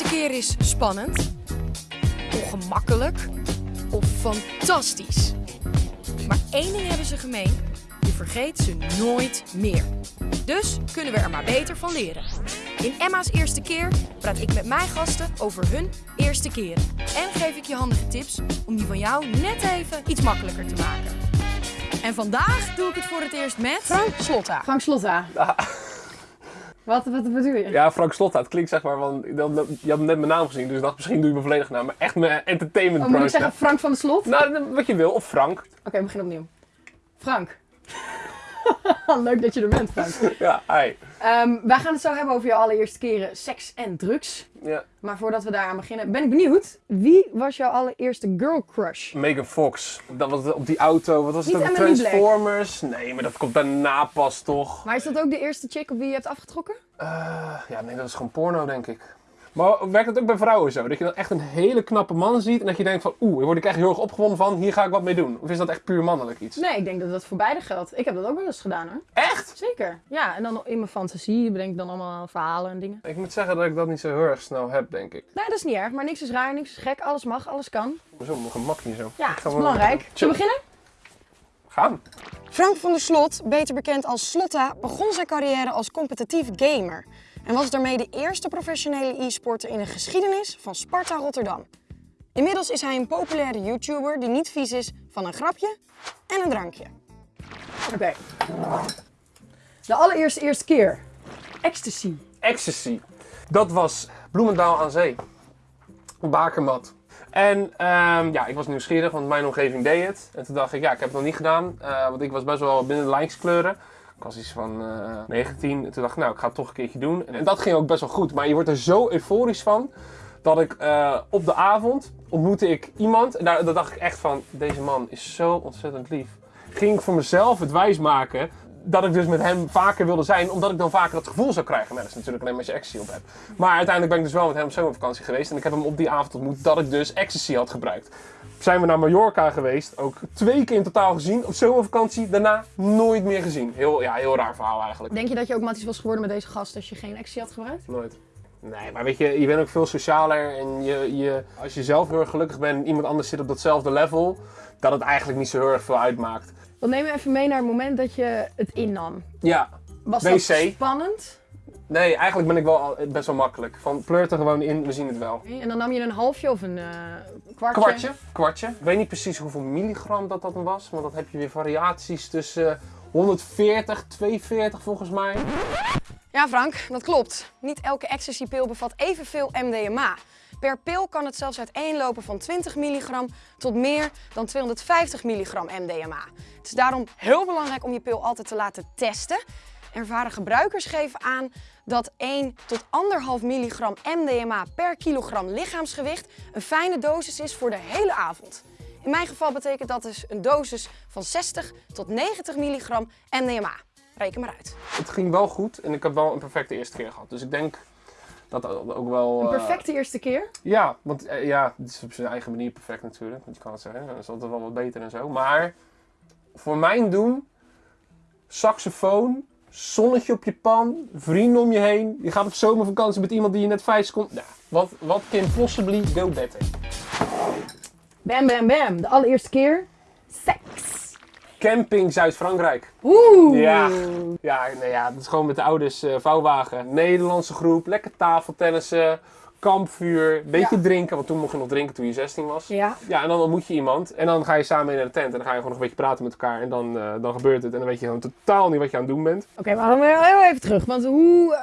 eerste keer is spannend, ongemakkelijk of fantastisch. Maar één ding hebben ze gemeen, je vergeet ze nooit meer. Dus kunnen we er maar beter van leren. In Emma's eerste keer praat ik met mijn gasten over hun eerste keren. En geef ik je handige tips om die van jou net even iets makkelijker te maken. En vandaag doe ik het voor het eerst met Frank Slotta. Frank Slotta. Wat, wat bedoel je? Ja, Frank Slotta. Het klinkt zeg maar van... Je had net mijn naam gezien, dus ik dacht misschien doe je mijn volledige naam. Maar echt mijn entertainment Oh, moet ik brood. zeggen Frank van de Slot? Oké, Nou, wat je wil. Of Frank. we beginnen opnieuw. Frank. Leuk dat je er bent, Frank. Ja, hi. Ehm, wij gaan het zo hebben over je allereerste keren seks en drugs. Ja. Maar voordat we daaraan beginnen, ben ik benieuwd. Wie was jouw allereerste girl crush? Megan Fox. Dat was op die auto. Wat was Niet het? ook? Emily Black. Transformers. Nee, maar dat komt daarna pas toch. Maar is dat ook de eerste chick op wie je hebt afgetrokken? Eh, ja, nee, dat is gewoon porno, denk ik. Maar werkt het ook bij vrouwen zo? Dat je dan echt een hele knappe man ziet en dat je denkt van... Oeh, hier word ik echt heel erg opgewonden van. Hier ga ik wat mee doen. Of is dat echt puur mannelijk iets? Nee, ik denk dat dat voor beide geldt. Ik heb dat ook wel eens gedaan hoor. Echt? Zeker. Ja, en dan in mijn fantasie bedenk ik dan allemaal verhalen en dingen. Ik moet zeggen dat ik dat niet zo heel erg snel heb, denk ik. Nee, dat is niet erg. Maar niks is raar, niks is gek. Alles mag, alles kan. Zo, mijn gemak hier zo. Ja, Ik ga dat is belangrijk. Zullen we beginnen? Gaan. Frank van der Slot, beter bekend als Slotta, begon zijn carrière als competitief gamer. En was daarmee de eerste professionele e-sporter in de geschiedenis van Sparta Rotterdam. Inmiddels is hij een populaire YouTuber die niet vies is van een grapje en een drankje. Oké. De allereerste eerste keer. Ecstasy. Ecstasy. Dat was Bloemendaal aan zee. Bakermat. En ehm, ja, ik was nieuwsgierig, want mijn omgeving deed het. En toen dacht ik, ja, ik heb het nog niet gedaan. eh, want ik was best wel binnen de lijns kleuren. Ik was iets van eh 19. En toen dacht ik, nou, ik ga het toch een keertje doen. En dat ging ook best wel goed. Maar je wordt er zo euforisch van. Dat ik eh, op de avond ontmoette ik iemand. En daar, dacht ik echt van, deze man is zo ontzettend lief. Ging ik voor mezelf het wijs maken dat ik dus met hem vaker wilde zijn, omdat ik dan vaker dat gevoel zou krijgen. Maar dat is natuurlijk alleen maar als je ecstasy op hebt. Maar uiteindelijk ben ik dus wel met hem op zomervakantie geweest. En ik heb hem op die avond ontmoet dat ik dus ecstasy had gebruikt. Zijn we naar Mallorca geweest, ook twee keer in totaal gezien. Op zomervakantie, daarna nooit meer gezien. Heel, ja, heel raar verhaal eigenlijk. Denk je dat je ook matties was geworden met deze gast als je geen ecstasy had gebruikt? Nooit. Nee, maar weet je, je bent ook veel socialer en je, je, als je zelf heel erg gelukkig bent en iemand anders zit op datzelfde level, dat het eigenlijk niet zo heel erg veel uitmaakt. Dan neem me even mee naar het moment dat je het innam. Ja, Was WC. dat spannend? Nee, eigenlijk ben ik wel best wel makkelijk. Van pleurt er gewoon in, we zien het wel. En dan nam je een halfje of een eh, kwartje? Kwartje, kwartje. Ik weet niet precies hoeveel milligram dat dat was, want dan heb je weer variaties tussen 140, 240 volgens mij. Ja Frank, dat klopt. Niet elke ecstasypil bevat evenveel MDMA. Per pil kan het zelfs uiteenlopen van 20 milligram tot meer dan 250 milligram MDMA. Het is daarom heel belangrijk om je pil altijd te laten testen. Ervaren gebruikers geven aan dat 1 tot 1,5 milligram MDMA per kilogram lichaamsgewicht een fijne dosis is voor de hele avond. In mijn geval betekent dat dus een dosis van 60 tot 90 milligram MDMA. Reken maar uit. Het ging wel goed en ik heb wel een perfecte eerste keer gehad. Dus ik denk dat dat ook wel... Een eh, perfecte eerste keer? Ja, want eh, ja, het is op zijn eigen manier perfect natuurlijk. Want je kan het zeggen, dat is altijd wel wat beter en zo. Maar voor mijn doen, saxofoon, zonnetje op je pan, vrienden om je heen. Je gaat op zomervakantie met iemand die je net vijf seconden... Nou, wat, wat can possibly go better? Bam, bam, bam. De allereerste keer. Seks. Camping Zuid-Frankrijk. Oeh. Ja, ja, nee, ja, dat is gewoon met de ouders eh, vouwwagen. Nederlandse groep, lekker tafeltennissen, kampvuur, beetje Ja. drinken. Want toen mocht je nog drinken toen je 16 was. Ja. Ja, en dan ontmoet je iemand en dan ga je samen mee naar de tent en dan ga je gewoon nog een beetje praten met elkaar en dan, eh, dan gebeurt het en dan weet je gewoon totaal niet wat je aan het doen bent. Oké, maar dan weer heel even terug. Want hoe eh,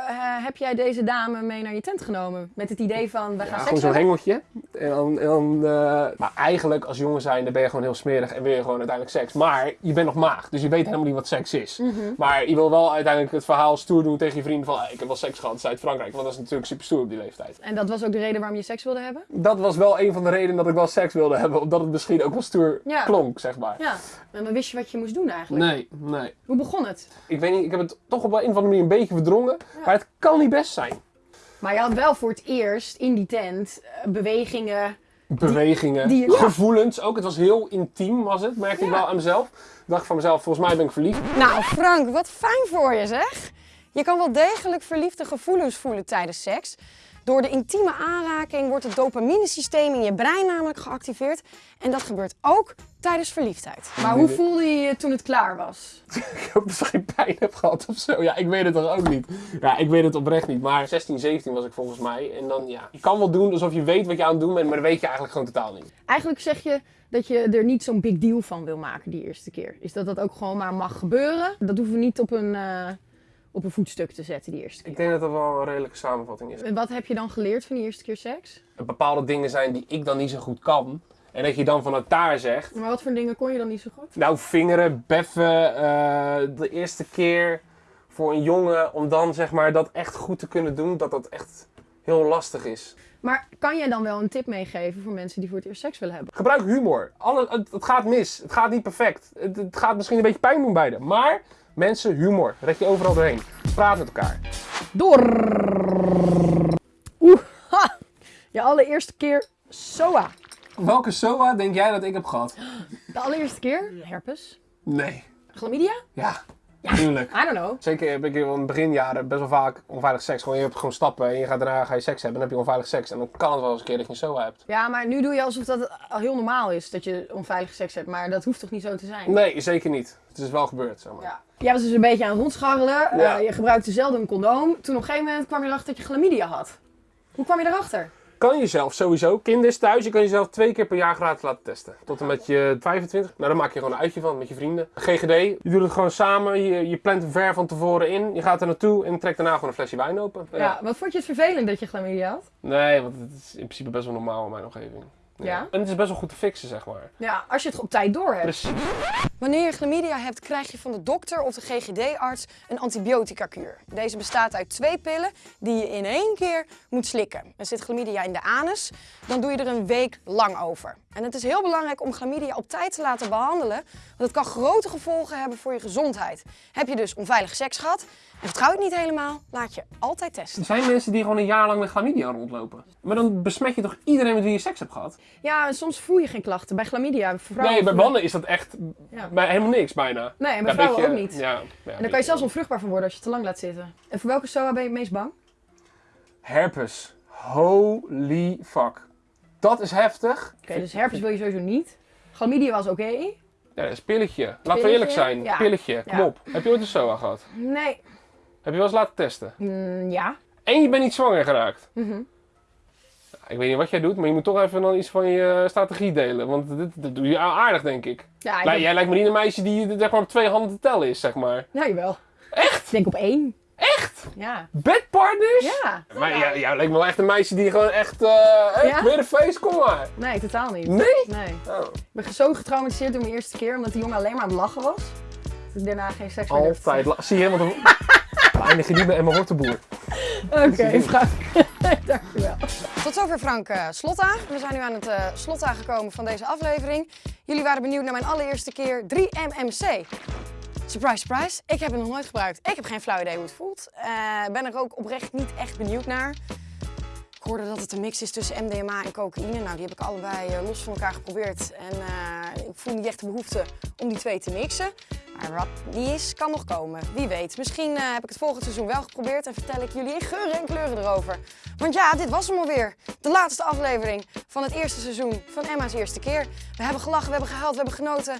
heb jij deze dame mee naar je tent genomen? Met het idee van, we gaan Ja, seks gewoon zo'n hengeltje. En dan, en dan, eh, maar eigenlijk als jongen zijn, dan ben je gewoon heel smerig en wil je gewoon uiteindelijk seks. Maar je bent nog maag, dus je weet helemaal niet wat seks is. Mhm. Maar je wil wel uiteindelijk het verhaal stoer doen tegen je vrienden van, "Ah, ik heb wel seks gehad in Zuid-Frankrijk. Want dat is natuurlijk super stoer op die leeftijd. En dat was ook de reden waarom je seks wilde hebben? Dat was wel een van de redenen dat ik wel seks wilde hebben, omdat het misschien ook wel stoer Ja. klonk, zeg maar. Ja. En dan wist je wat je moest doen eigenlijk. Nee, nee. Hoe begon het? Ik weet niet, ik heb het toch op een of andere manier een beetje verdrongen. Maar het kan niet best zijn. Maar je had wel voor het eerst in die tent eh, bewegingen. Bewegingen, die- ja. gevoelens ook. Het was heel intiem, was het, merkte ik wel aan mezelf. Dacht van mezelf, volgens mij ben ik verliefd. Nou, Frank, wat fijn voor je zeg. Je kan wel degelijk verliefde gevoelens voelen tijdens seks. Door de intieme aanraking wordt het dopaminesysteem in je brein namelijk geactiveerd. En dat gebeurt ook tijdens verliefdheid. Maar hoe voelde je je toen het klaar was? ik ook misschien pijn heb gehad of zo. Ja, ik weet het toch ook niet. Ja, ik weet het oprecht niet. Maar 16, 17 was ik volgens mij. En dan, ja, je kan wel doen alsof je weet wat je aan het doen bent, maar dat weet je eigenlijk gewoon totaal niet. Eigenlijk zeg je dat je er niet zo'n big deal van wil maken die eerste keer. Is dat dat ook gewoon maar mag gebeuren? Dat hoeven we niet op een, eh, op een voetstuk te zetten die eerste keer. Ik denk dat dat wel een redelijke samenvatting is. En wat heb je dan geleerd van die eerste keer seks? Er bepaalde dingen zijn die ik dan niet zo goed kan. En dat je dan vanuit daar zegt, Maar wat voor dingen kon je dan niet zo goed? nou vingeren, beffen, eh, de eerste keer voor een jongen om dan zeg maar dat echt goed te kunnen doen, dat dat echt heel lastig is. Maar kan jij dan wel een tip meegeven voor mensen die voor het eerst seks willen hebben? Gebruik humor. Alle, het, het gaat mis. Het gaat niet perfect. Het, het gaat misschien een beetje pijn doen beide. Maar mensen, humor. Red je overal doorheen. Praat met elkaar. Door. Oeh, ha! Je allereerste keer SOA. Welke SOA denk jij dat ik heb gehad? De allereerste keer herpes. Nee. Chlamydia? Ja, tuurlijk. I don't know. Zeker heb ik in beginjaren best wel vaak onveilig seks. Gewoon, je hebt gewoon stappen en je gaat daarna ga je seks hebben. En dan heb je onveilig seks. En dan kan het wel eens een keer dat je een SOA hebt. Ja, maar nu doe je alsof dat heel normaal is dat je onveilige seks hebt. Maar dat hoeft toch niet zo te zijn? Nee, zeker niet. Het is wel gebeurd, zeg maar. Ja. Jij was dus een beetje aan het rondscharrelen. Eh, Ja. je gebruikte zelden een condoom. Toen op een gegeven moment kwam je erachter dat je chlamydia had. Hoe kwam je erachter? Kan jezelf sowieso, kinders thuis, je kan jezelf twee keer per jaar gratis laten testen. Tot en met je 25. Nou, dan maak je gewoon een uitje van met je vrienden. GGD, je doet het gewoon samen, je, je plant hem ver van tevoren in. Je gaat er naartoe en trekt daarna gewoon een flesje wijn open. Ja. Wat vond je het vervelend dat je chlamydia had? Nee, want het is in principe best wel normaal in mijn omgeving. Ja? En het is best wel goed te fixen, zeg maar. Ja, als je het op tijd door hebt. Precies. Wanneer je chlamydia hebt, krijg je van de dokter of de GGD-arts een antibiotica-kuur. Deze bestaat uit twee pillen die je in één keer moet slikken. Er zit chlamydia in de anus, dan doe je er een week lang over. En het is heel belangrijk om chlamydia op tijd te laten behandelen, want het kan grote gevolgen hebben voor je gezondheid. Heb je dus onveilig seks gehad en vertrouw je het niet helemaal, laat je altijd testen. Er zijn mensen die gewoon een jaar lang met chlamydia rondlopen. Maar dan besmet je toch iedereen met wie je seks hebt gehad? Ja, en soms voel je geen klachten. Bij chlamydia, voor vrouwen... nee, bij mannen is dat echt Ja. bij helemaal niks bijna. Nee, en bij Ja, vrouwen beetje- ook niet. Ja, ja, En dan kan je zelfs onvruchtbaar van worden als je te lang laat zitten. En voor welke SOA ben je het meest bang? Herpes. Holy fuck. Dat is heftig. Oké, dus herpes wil je sowieso niet. Chlamydia was oké. Ja, dat is pilletje. Laten we eerlijk zijn. Ja. Pilletje, kom Ja. op. Heb je ooit een SOA gehad? Nee. Heb je wel eens laten testen? Mm, ja. En je bent niet zwanger geraakt. Mhm. Ik weet niet wat jij doet, maar je moet toch even dan iets van je eh, strategie delen. Want dit, dit doe je aardig, denk ik. Ja, ik Lij- denk- Jij lijkt me niet een meisje die zeg maar, op twee handen te tellen is, zeg maar. Ja, jawel. Echt? Ik denk op één. Echt? Ja. Bedpartners? Ja. Maar jij, jij lijkt me wel echt een meisje die gewoon echt... eh hey, Ja? weer een feest, kom maar. Nee, totaal niet. Nee? Nee. Oh. Ik ben zo getraumatiseerd door mijn eerste keer, omdat die jongen alleen maar aan het lachen was. Dat ik daarna geen seks meer Altijd. la- Zie je, want dan eindig je niet met Emma Horteboer. Oké, Frank. Tot zover Frank eh, Slotta. We zijn nu aan het eh, slot aangekomen van deze aflevering. Jullie waren benieuwd naar mijn allereerste keer 3MMC. Surprise, surprise. Ik heb het nog nooit gebruikt. Ik heb geen flauw idee hoe het voelt. Ik ben er ook oprecht niet echt benieuwd naar. Ik hoorde dat het een mix is tussen MDMA en cocaïne. Nou, die heb ik allebei los van elkaar geprobeerd. En ik voel niet echt de behoefte om die twee te mixen. Maar die is, kan nog komen. Wie weet. Misschien eh, heb ik het volgend seizoen wel geprobeerd en vertel ik jullie in geuren en kleuren erover. Want ja, dit was hem alweer. De laatste aflevering van het eerste seizoen van Emma's Eerste Keer. We hebben gelachen, we hebben gehuild, we hebben genoten.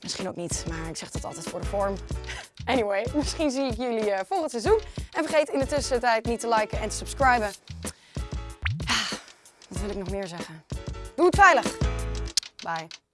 Misschien ook niet, maar ik zeg dat altijd voor de vorm. Anyway, misschien zie ik jullie eh, volgend seizoen. En vergeet in de tussentijd niet te liken en te subscriben. Ah, wat wil ik nog meer zeggen? Doe het veilig. Bye.